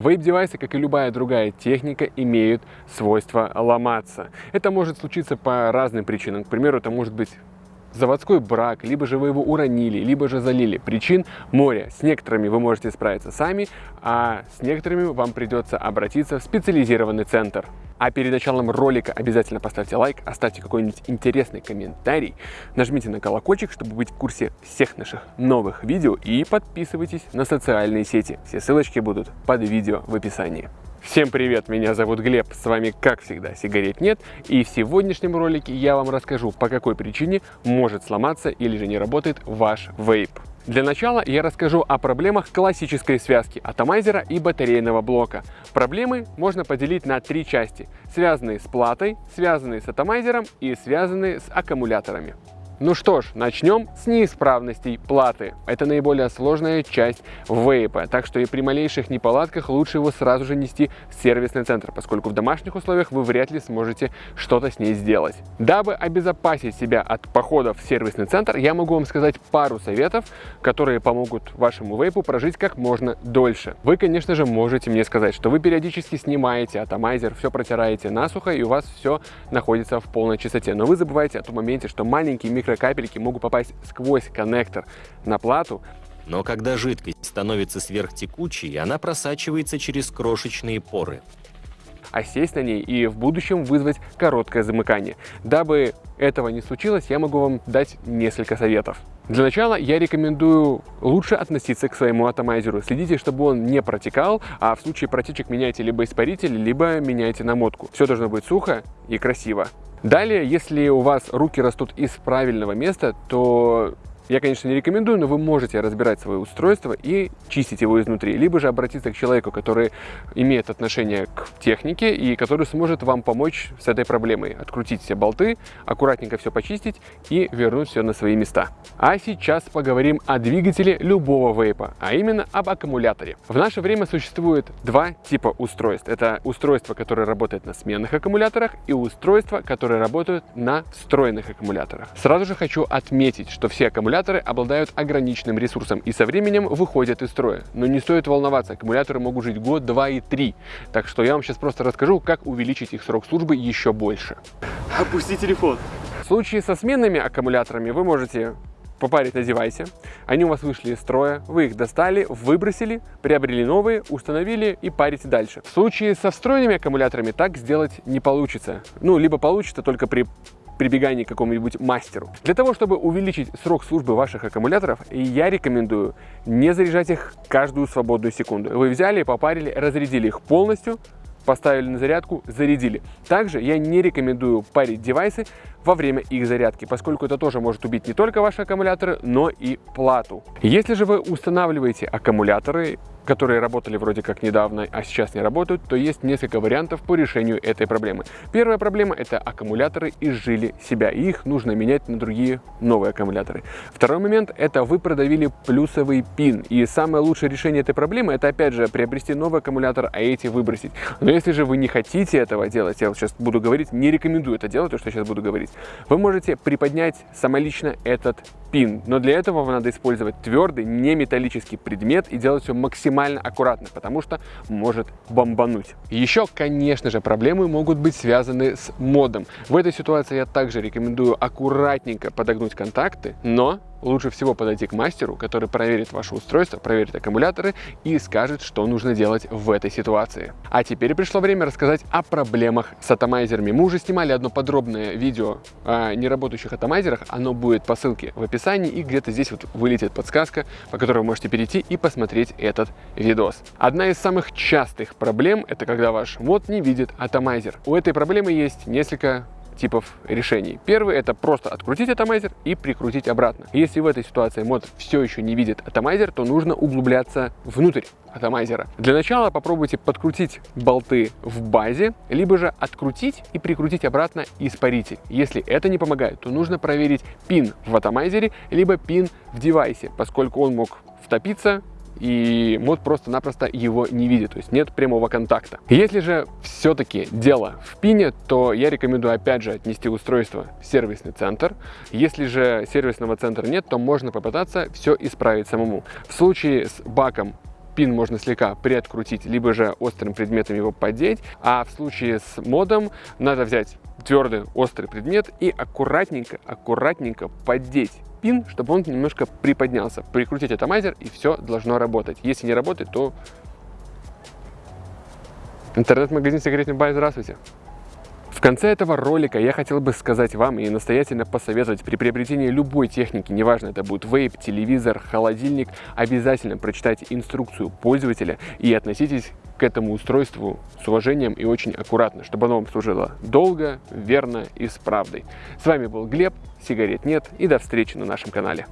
Вейп-девайсы, как и любая другая техника, имеют свойство ломаться. Это может случиться по разным причинам. К примеру, это может быть заводской брак, либо же вы его уронили, либо же залили. Причин море. С некоторыми вы можете справиться сами, а с некоторыми вам придется обратиться в специализированный центр. А перед началом ролика обязательно поставьте лайк, оставьте какой-нибудь интересный комментарий, нажмите на колокольчик, чтобы быть в курсе всех наших новых видео и подписывайтесь на социальные сети. Все ссылочки будут под видео в описании. Всем привет, меня зовут Глеб, с вами как всегда сигарет нет и в сегодняшнем ролике я вам расскажу по какой причине может сломаться или же не работает ваш вейп. Для начала я расскажу о проблемах классической связки атомайзера и батарейного блока. Проблемы можно поделить на три части, связанные с платой, связанные с атомайзером и связанные с аккумуляторами. Ну что ж, начнем с неисправностей платы. Это наиболее сложная часть вейпа, так что и при малейших неполадках лучше его сразу же нести в сервисный центр, поскольку в домашних условиях вы вряд ли сможете что-то с ней сделать. Дабы обезопасить себя от походов в сервисный центр, я могу вам сказать пару советов, которые помогут вашему вейпу прожить как можно дольше. Вы, конечно же, можете мне сказать, что вы периодически снимаете атомайзер, все протираете насухо и у вас все находится в полной чистоте. Но вы забываете о том моменте, что маленький микро микрокапельки могут попасть сквозь коннектор на плату. Но когда жидкость становится сверхтекучей, она просачивается через крошечные поры а сесть на ней и в будущем вызвать короткое замыкание. Дабы этого не случилось, я могу вам дать несколько советов. Для начала я рекомендую лучше относиться к своему атомайзеру. Следите, чтобы он не протекал, а в случае протечек меняйте либо испаритель, либо меняйте намотку. Все должно быть сухо и красиво. Далее, если у вас руки растут из правильного места, то я, конечно, не рекомендую, но вы можете разбирать свое устройство и чистить его изнутри, либо же обратиться к человеку, который имеет отношение к технике и который сможет вам помочь с этой проблемой. Открутить все болты, аккуратненько все почистить и вернуть все на свои места. А сейчас поговорим о двигателе любого вейпа, а именно об аккумуляторе. В наше время существует два типа устройств. Это устройство, которое работает на сменных аккумуляторах и устройство, которое работает на встроенных аккумуляторах. Сразу же хочу отметить, что все аккумуляторы аккумуляторы обладают ограниченным ресурсом и со временем выходят из строя. Но не стоит волноваться, аккумуляторы могут жить год, два и три. Так что я вам сейчас просто расскажу, как увеличить их срок службы еще больше. Опусти телефон. В случае со сменными аккумуляторами вы можете попарить на девайсе. Они у вас вышли из строя, вы их достали, выбросили, приобрели новые, установили и парите дальше. В случае со встроенными аккумуляторами так сделать не получится. Ну, либо получится только при прибегании к какому-нибудь мастеру. Для того, чтобы увеличить срок службы ваших аккумуляторов, я рекомендую не заряжать их каждую свободную секунду. Вы взяли, попарили, разрядили их полностью, поставили на зарядку, зарядили. Также я не рекомендую парить девайсы во время их зарядки, поскольку это тоже может убить не только ваши аккумуляторы, но и плату. Если же вы устанавливаете аккумуляторы, которые работали вроде как недавно, а сейчас не работают, то есть несколько вариантов по решению этой проблемы. Первая проблема – это аккумуляторы изжили себя, и их нужно менять на другие новые аккумуляторы. Второй момент – это вы продавили плюсовый пин, и самое лучшее решение этой проблемы – это опять же приобрести новый аккумулятор, а эти выбросить. Но если же вы не хотите этого делать, я вот сейчас буду говорить, не рекомендую это делать, то, что я сейчас буду говорить, вы можете приподнять самолично этот пин, но для этого вам надо использовать твердый, не металлический предмет и делать все максимально аккуратно, потому что может бомбануть. Еще, конечно же, проблемы могут быть связаны с модом. В этой ситуации я также рекомендую аккуратненько подогнуть контакты, но лучше всего подойти к мастеру, который проверит ваше устройство, проверит аккумуляторы и скажет, что нужно делать в этой ситуации. А теперь пришло время рассказать о проблемах с атомайзерами. Мы уже снимали одно подробное видео о неработающих атомайзерах, оно будет по ссылке в описании и где-то здесь вот вылетит подсказка, по которой вы можете перейти и посмотреть этот видос. Одна из самых частых проблем это когда ваш мод не видит атомайзер. У этой проблемы есть несколько типов решений. Первый это просто открутить атомайзер и прикрутить обратно. Если в этой ситуации мод все еще не видит атомайзер, то нужно углубляться внутрь атомайзера. Для начала попробуйте подкрутить болты в базе, либо же открутить и прикрутить обратно испаритель. Если это не помогает, то нужно проверить пин в атомайзере, либо пин в девайсе, поскольку он мог втопиться и мод просто-напросто его не видит, то есть нет прямого контакта. Если же все-таки дело в пине, то я рекомендую опять же отнести устройство в сервисный центр. Если же сервисного центра нет, то можно попытаться все исправить самому. В случае с баком пин можно слегка приоткрутить, либо же острым предметом его поддеть. А в случае с модом надо взять твердый острый предмет и аккуратненько, аккуратненько поддеть пин, чтобы он немножко приподнялся. Прикрутить атомайзер и все должно работать. Если не работает, то интернет-магазин сигаретный бай, здравствуйте. В конце этого ролика я хотел бы сказать вам и настоятельно посоветовать при приобретении любой техники, неважно это будет вейп, телевизор, холодильник, обязательно прочитайте инструкцию пользователя и относитесь к этому устройству с уважением и очень аккуратно, чтобы оно вам служило долго, верно и с правдой. С вами был Глеб, сигарет нет и до встречи на нашем канале.